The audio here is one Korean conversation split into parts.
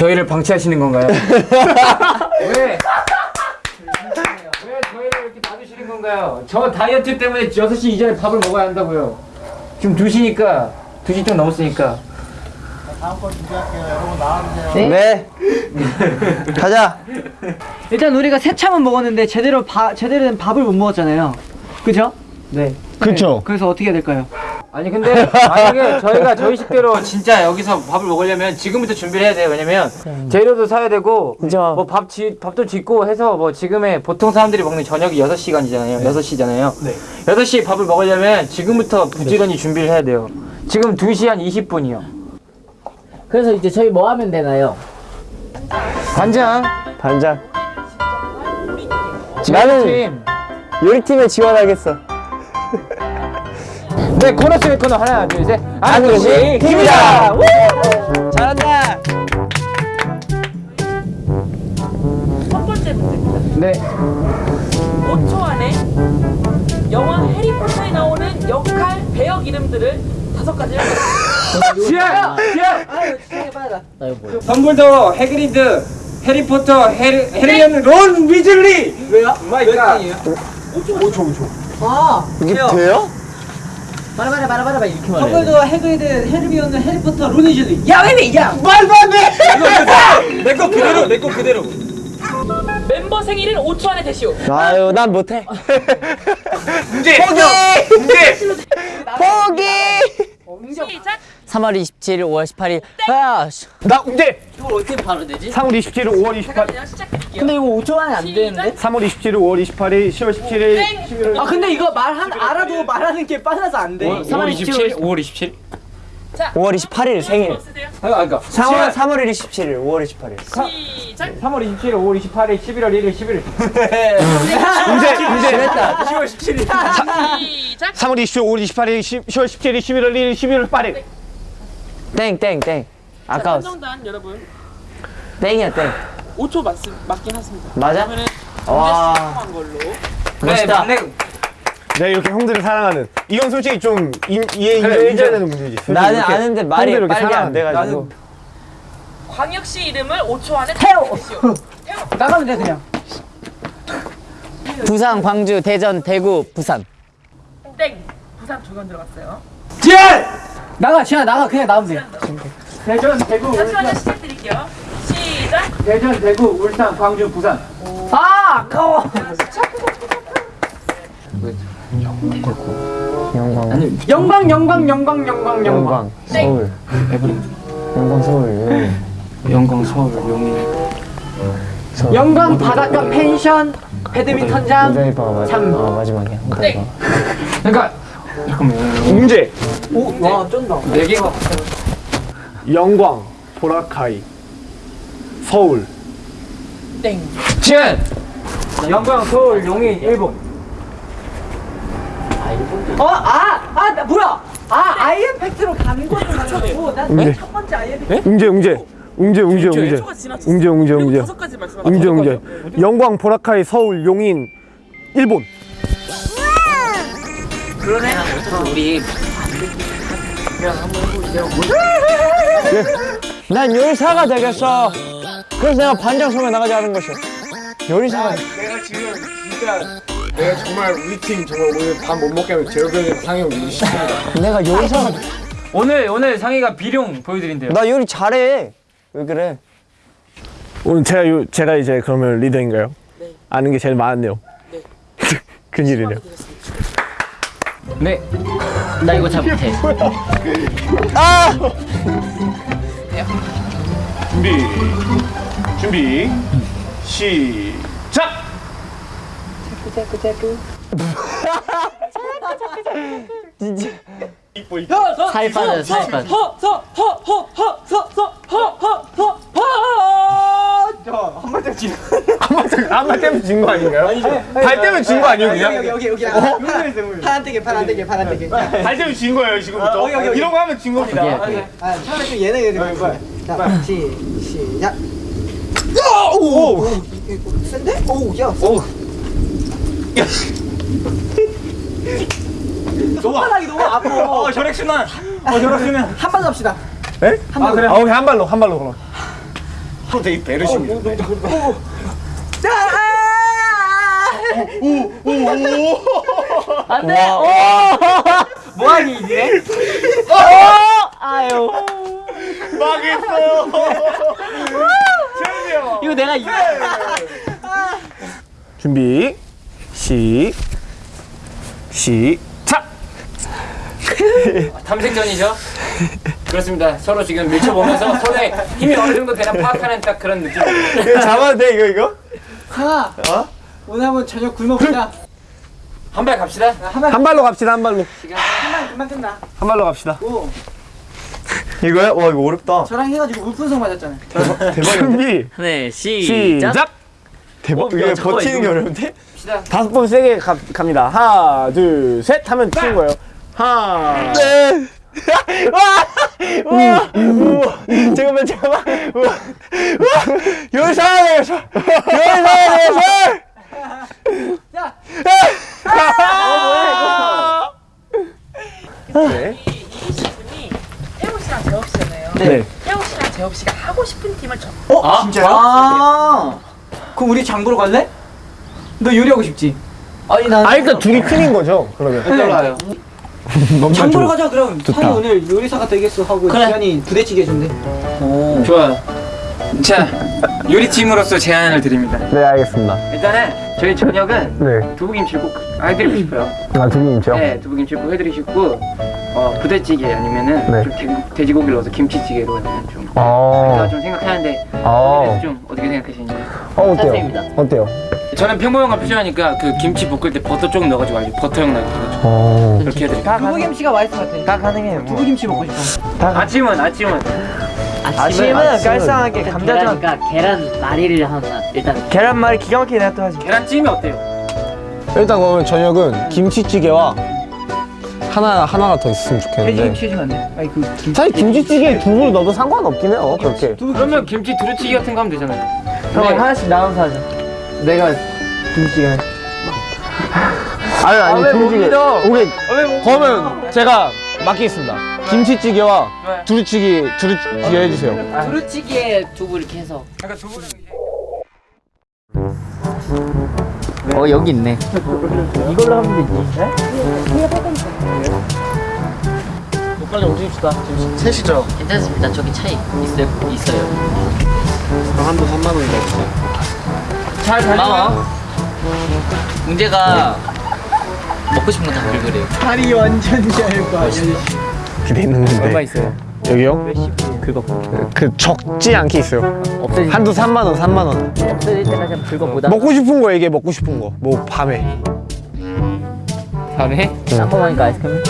왜 저희를 방치하시는 건가요? 왜? 왜 저희를 이렇게 놔두시는 건가요? 저 다이어트 때문에 6시 이전에 밥을 먹어야 한다고요. 지금 2시니까 2시 좀 넘었으니까 네. 가자. 일단 우리가 새참은 먹었는데 제대로 바, 제대로 된 밥을 못 먹었잖아요. 그죠? 네. 그쵸. 그래서 어떻게 해야 될까요? 아니 근데 만약에 저희가 저희 식대로 진짜 여기서 밥을 먹으려면 지금부터 준비를 해야 돼요. 왜냐면 재료도 사야 되고. 뭐밥 밥도 짓고 해서 뭐 지금의 보통 사람들이 먹는 저녁이 6시간이잖아요. 6시잖아요. 네. 6시에 밥을 먹으려면 지금부터 부지런히 준비를 해야 돼요. 지금 2시 한 20분이요. 그래서 이제 저희 뭐 하면 되나요? 반장. 반장. 나는 나는 요리팀에 지원하겠어. 네 코너 속의 코너 하나 둘 셋. 안국시 팀이다. 잘한다. 첫 번째 문제입니다. 네. 5초 안에 영화 해리포터에 나오는 역할 배역 이름들을 다섯 가지를. 아유 나 이거 뭐야 덤블도어, 해그리드, 해리포터, 해리, 해리언, 론 위즐리. 왜요? My God. 아, 이게 돼요? 말아 말아 말아 말아 이렇게 말해 덤블도어, 해그리드, 헤르미온느, 해리포터, 로니즐리. 야, 왜 야! 말도 안 돼. 내거 그대로, 내 거 그대로. 멤버 생일은 5초 안에 대시오. 아유, 난 못해. 문제. 포기. 문제. 포기. 시작. 3월 27일 5월 18일 아 씨. 나 문제 이걸 어떻게 바로 되지? 3월 27일 5월 28일 그냥 시작할게요. 근데 이거 5초 안에 안 되는데? 3월 27일 5월 28일 10월 17일 11월 아, 근데 이거 말 한 알아도 말하는 게 빨라서 안 돼. 3월 27일, 5월 27일. 5월 28일 생일. 아, 그러니까 3월 3월 27일, 5월 28일. 시작. 3월 27일, 5월 28일, 11월 1일, 11일. 문제 문제 10월 17일. 시작. 3월 27일 5월 28일 10, 10월 17일 11월 1일 11월 8일 땡, 땡, 땡. 아까웠어. 선정단 여러분 땡이야, 땡. 5초 맞, 맞긴 하습니다. 맞아? 그러면은 와. 걸로. 멋있다. 네, 내가 이렇게 형들을 사랑하는 이건 솔직히 좀 이, 이해 그래, 인정. 되는 문제지 나는 아는데 말이 빨리 안. 돼가지고. 광역시 이름을 5초 안에 태워. 대시오. 나가면 돼, 그냥. 부산, 광주, 대전, 대구, 부산 땡. 부산 조건 들어갔어요. 나가, 지아 나가. 그냥 나오면 돼. 대전, 대구, 울산. 시작 드릴게요. 시작. 대전, 대구, 울산, 광주, 부산. 아, 아까워. 영광. 아니, 영광, 영광, 영광, 영광, 영광. 영광. 서울. 영광 서울. 영광, 서울, 용인. 영광 바닷가 펜션 배드민턴장 마지. 어, 마지막이야. 땡. 그러니까 잠깐만. 문제 오, 와, 쩐다. 네 개가 영광 보라카이 서울 땡. 지은. 영광, 서울, 용인, 일본. 어, 아, 아, 나 뭐야? 아, 아이엠 팩트로 가는 거를 가지고 네. 난첫 번째 아이엠 팩트. 웅재 웅재 웅재 웅재 웅재 5초가 지나쳤어. 웅재 웅재 웅재 다섯 가지 말씀하셨어요. 웅재 웅재 영광 보라카이 서울 용인 일본 난 요리사가 되겠어. 그래서 내가 반장 소에 나가지 않은 것이. 요리사가. 내가 지금 진짜 내가 정말 우리 팀 정말 오늘 밥 못 먹게 하면 제로병에 상영 우리 시킵니다 내가 요리사가. 오늘 오늘 상희가 비룡 보여드린대요. 나 요리 잘해. 왜 그래? 오늘 제가 요, 제가 이제 그러면 리더인가요? 네. 아는 게 제일 많았네요 네. 큰일이네요 네. 나 이거 잘 못해 준비 준비 시작 진짜. 살 빠져 살 빠져 한발 때면 진거 아닌가요? 발 때면 진거 아니에요 그냥? 여기, 여기, 여기. 파란 떼게, 파란 떼게, 파란 떼게. 발 때면 진 거예요 지금부터 여기, 여기, 여기. 이런 거 하면 진 겁니다 아, 처음에 좀 예능이 되는 거야. 자, 시, 시작. 오! 센데? 오, 야. 오! 손바닥이 너무 아파. 어 혈액순환. 어 혈액순환. 한번 합시다. 에? 아 그래? 아 오케이 한 발로 한 발로 그럼. 형 되게 배려심이 안돼 뭐하니 이제? 아유 망했어요 이거 내가 이 준비 시 시작. 탐색전이죠? 그렇습니다. 서로 지금 밀쳐보면서 손에 힘이 어느 정도 되나 파악하는 딱 그런 느낌. 이거 잡아도 돼 이거 이거? 상아. 오늘 한번 저녁 굶어 보자. 한 발 갑시다. 한 발로 갑시다 한 발로. 한발 금방 끝나. 한 발로 갑시다. 오, 이거야? 와 이거 어렵다. 저랑 해가지고 물풍선 맞았잖아요. 대박인데? 준비 네 시작 시작. 대박. 어, 이게 버티는 게 어려운데? 갑시다. 다섯 번 세게 가, 갑니다. 하나, 둘, 셋 하면 치는 거예요. 하나. 네. 와! 우와! 우와! 잠깐만, 잠깐만. 우와! 우와! 열살! 열살! 열살! 야! 아! 네. 이기신 분이 혜우 씨랑 재업 씨잖아요. 네. 혜우 씨랑 재업 씨가 하고 싶은 팀을 정. 어? 진짜요? 아. 그럼 우리 장 보러 갈래? 너 요리하고 싶지? 아니 난. 아, 일단 둘이 큰인 거죠, 그러면. 떨어요. 너무 장 보러 가자 그럼. 좋다. 산이 오늘 요리사가 되겠어 하고 그래. 지안이 부대찌개 해준대. 좋아요. 자, 요리팀으로서 제안을 드립니다. 네, 알겠습니다. 일단은 저희 저녁은 네. 두부김치를 꼭 해드리고 싶어요. 아, 두분이죠? 네, 두부김치 꼭 해드리시고 어, 부대찌개 아니면은 네. 좀 돼, 돼지고기를 넣어서 김치찌개로 하면 좀 아. 제가 좀 생각하는데 아. 그래서 좀 어떻게 생각하시는지 어, 어때요? 찬성입니다. 어때요? 저는 평범한 거 표현하니까 그 김치 볶을 때 버터 조금 넣어가지고 아주 버터형 나게 해가지고 어. 그렇게 해드릴게요 두부김치가 맛있을 것 같아. 다 가능해요 두부김치 먹고 싶어. 아침은 아침은 아침은 깔쌈하게 계란이니까 계란 말이를 하나 일단 계란말이 기가 막히게 내가 또 하지 계란찜이 어때요? 일단 그러면 저녁은 김치찌개와 하나 하나가 더 있으면 좋겠는데. 돼지김치 해주면 안 돼? 아니 그 김치. 사실 김치찌개에 두부를 넣어도 상관없긴 해요. 그렇게. 그러면 김치 두루치기 같은 거 하면 되잖아요 그럼 네. 하나씩 나눠서 하자. 내가 김치찌개. 아니 아니 왜 김치찌개. 오케이. 왜못 그러면 제가 맡기겠습니다. 김치찌개와 네. 두루치기 두루치기 해주세요. 두루찌개에 두부 이렇게 해서 그러니까 두부는 이제 어 여기 있네 이걸로 하면 되지. 빨리 움직입시다. 셋이죠. 괜찮습니다 저기 차이 있어요 있어요 그럼 한도 3만 원이다. 잘 고마워 문제가 먹고 싶은 거다 긁으래요 다리 완전 얇아. 기대있는 건데. 얼마 있어요? 여기요? 그거 그 적지 않게 있어요. 없어질, 한도 3만 원, 3만 원. 없어질 때까지 한번 긁어보다 먹고 싶은 거 얘기해. 먹고 싶은 거. 뭐 밤에. 밤에? 짬뽕하니까 아이스크림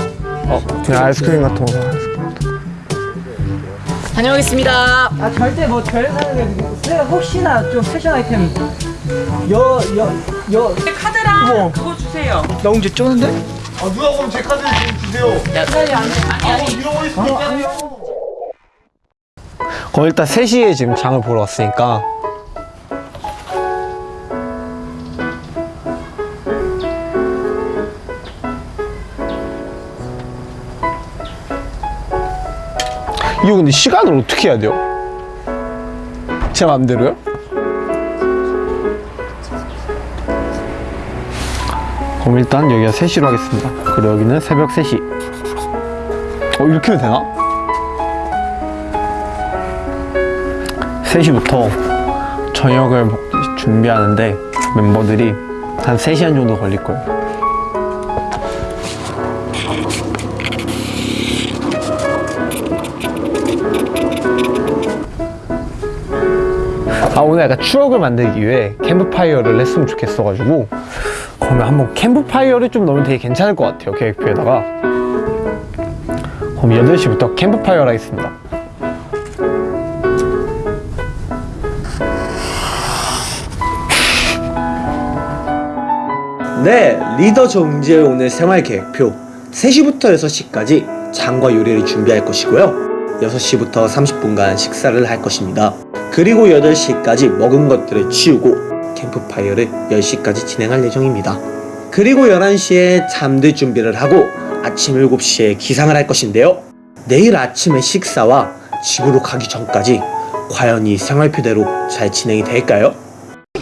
그냥 아이스크림 같은 거. 다녀오겠습니다 아 절대 뭐별 사는 게 아니고 내가 혹시나 좀 패션 아이템 여 여 여. 카드랑 그거 주세요. 나 언제 쪼는데? 아 누가 그럼 제 카드 좀 주세요. 잃어버릴 수도 있잖아요 그럼 일단 3시에 지금 장을 보러 왔으니까. 이거 근데 시간을 어떻게 해야 돼요? 제 맘대로요? 그럼 일단 여기가 3시로 하겠습니다 그리고 여기는 새벽 3시 어 이렇게 되나? 3시부터 저녁을 먹- 준비하는데 멤버들이 한 3시간 정도 걸릴 거예요. 오늘 약간 추억을 만들기 위해 캠프파이어를 했으면 좋겠어가지고 그러면 한번 캠프파이어를 좀 넣으면 되게 괜찮을 것 같아요 계획표에다가 그럼 8시부터 캠프파이어를 하겠습니다 네, 리더 정지의 오늘 생활 계획표 3시부터 6시까지 장과 요리를 준비할 것이고요. 6시부터 30분간 식사를 할 것입니다. 그리고 8시까지 먹은 것들을 치우고 캠프파이어를 10시까지 진행할 예정입니다. 그리고 11시에 잠들 준비를 하고 아침 7시에 기상을 할 것인데요. 내일 아침의 식사와 집으로 가기 전까지 과연 이 생활표대로 잘 진행이 될까요?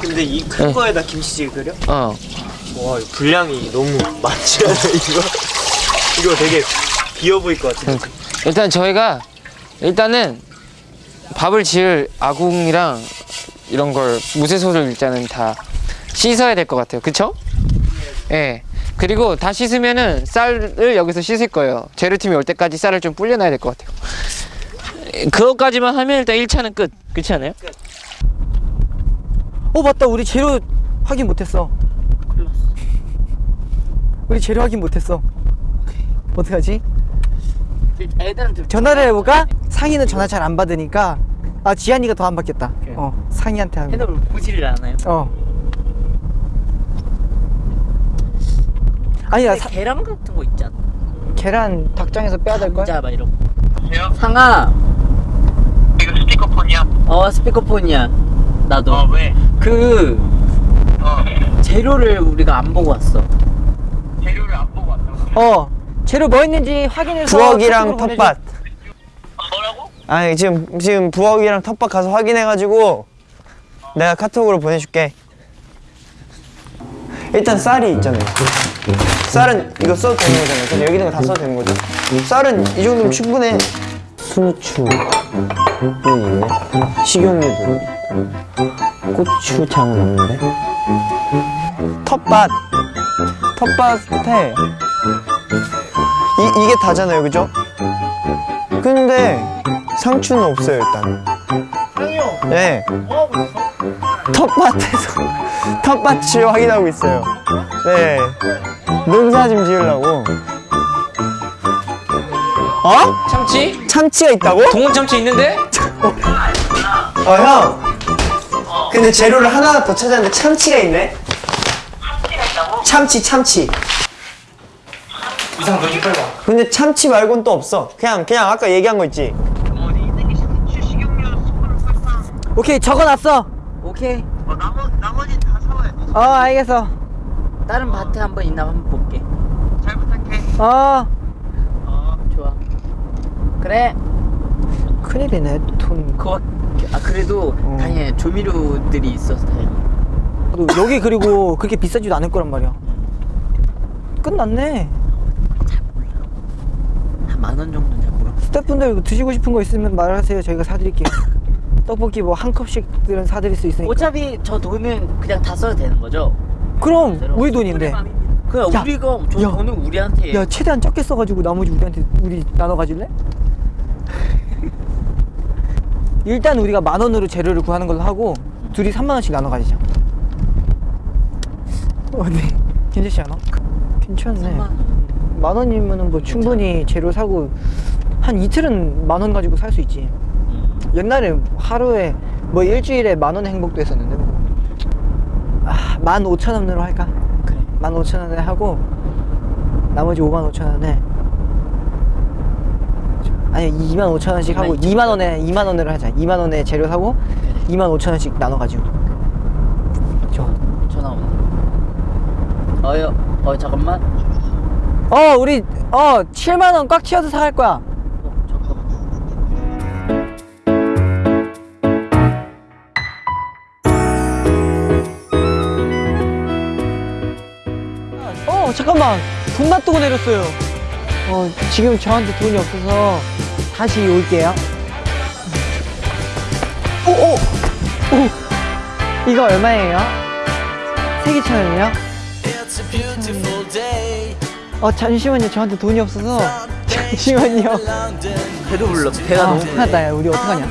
근데 이큰 네. 거에다 김치찌개 끓여? 어. 와, 분량이 너무 많지 않아, 이거? 이거 되게 비어 보일 것 같은데. 일단 저희가 일단은 밥을 지을 아궁이랑 이런 걸 무쇠소를 일단은 다 씻어야 될 것 같아요. 그쵸? 예. 그리고 다 씻으면은 쌀을 여기서 씻을 거예요. 재료팀이 올 때까지 쌀을 좀 불려놔야 될 것 같아요. 그것까지만 하면 일단 1차는 끝. 그렇지 않아요? 어 맞다 우리 재료 확인 못했어 우리 재료 확인 못했어 어떡하지? 애들한테 전화를 해볼까? 상희는 전화 잘 안 받으니까 아 지한이가 더 안 받겠다 어 상희한테 하면 핸드폰 보지를 않아요. 어 아니야 사, 계란 같은 거 있잖아. 계란 닭장에서 빼야 될걸? 감자 막 이런 거. 상아. 이거 스피커폰이야? 어 스피커폰이야. 나도. 어 왜? 그 재료를 우리가 안 보고 왔어. 어 재료 뭐 있는지 확인해서 부엌이랑 텃밭. 뭐라고? 아니 지금 지금 부엌이랑 텃밭 가서 확인해가지고 내가 카톡으로 보내줄게. 일단 쌀이 있잖아요. 쌀은 이거 써도 되는 거잖아요. 그래서 여기 있는 거 다 써도 되는 거죠. 쌀은 이 정도면 충분해. 순추 있네. 식용유도 고추장은 없는데. 텃밭 텃밭에 이, 이게 다잖아요, 그죠? 근데 상추는 없어요, 일단. 상이요? 네. 있어? 텃밭에서 텃밭을 확인하고 있어요. 네. 농사 좀 지으려고. 어? 참치? 참치가 있다고? 동원 참치 있는데? 어, 형. 근데 재료를 하나 더 찾았는데 참치가 있네. 참치, 참치. 이상 빨리 와. 근데 참치 말고는 또 없어. 그냥 그냥 아까 얘기한 거 있지. 오케이 적어놨어. 오케이. 어 나머, 나머지 다 사와야 어 알겠어. 다른 밭에 한번 있나 한번 볼게. 어. 좋아. 그래. 큰일이네 돈. 그거 아 그래도 다행이야 조미료들이 있어서. 너 여기 그리고 그렇게 비싸지도 않을 거란 말이야. 끝났네 한 만 원 정도 잘 몰라. 스태프분들 이거 드시고 싶은 거 있으면 말하세요. 저희가 사드릴게요. 떡볶이 뭐 한 컵씩들은 사드릴 수 있으니까. 어차피 저 돈은 그냥 다 써도 되는 거죠? 그럼 우리 돈인데. 그냥 야, 우리가 저 야. 돈은 우리한테. 야 최대한 적게 써가지고 나머지 우리한테 우리 나눠 가질래? 일단 우리가 만 원으로 재료를 구하는 걸로 하고 둘이 3만 원씩 나눠 가지자. 어 네. 괜찮지 않아? 괜찮네 만 원이면은 뭐 충분히 재료 사고 한 이틀은 만 원 가지고 살 수 있지. 옛날에 하루에 뭐 일주일에 만 원의 행복도 했었는데 뭐. 아, 만 오천 원으로 할까? 그래. 만 오천 원에 하고 나머지 5만 5천 원에 아니 2만 5천 원씩 하고 2만 원에 2만 원으로 하자. 2만 원에 재료 사고 2만 5천 원씩 나눠 가지고. 좋아. 전화 온다. 어여 어 잠깐만. 어 우리 어 7만 원 꽉 채워서 사갈 거야 어 잠깐만. 어돈 놔두고 내렸어요 어 지금 저한테 돈이 없어서 다시 올게요 오오 오, 이거 얼마예요? 세개천 원이요? 어 잠시만요 저한테 돈이 없어서 잠시만요 배도 불러. 배가 아 너무 큰일 났다 야 우리 어떡하냐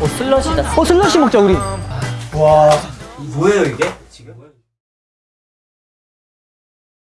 어 슬러시다. 어 슬러시 먹자 우리 와 뭐예요 이게?